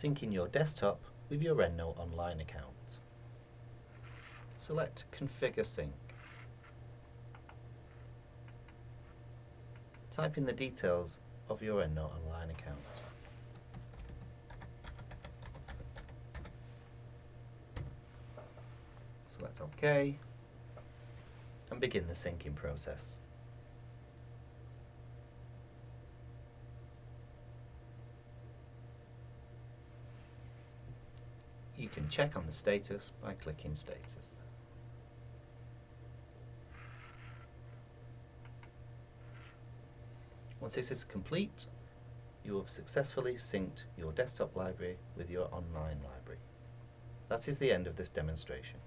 syncing your desktop with your EndNote Online account. Select Configure Sync. Type in the details of your EndNote Online account. Select OK and begin the syncing process. Can check on the status by clicking Status. Once this is complete, you have successfully synced your desktop library with your online library. That is the end of this demonstration.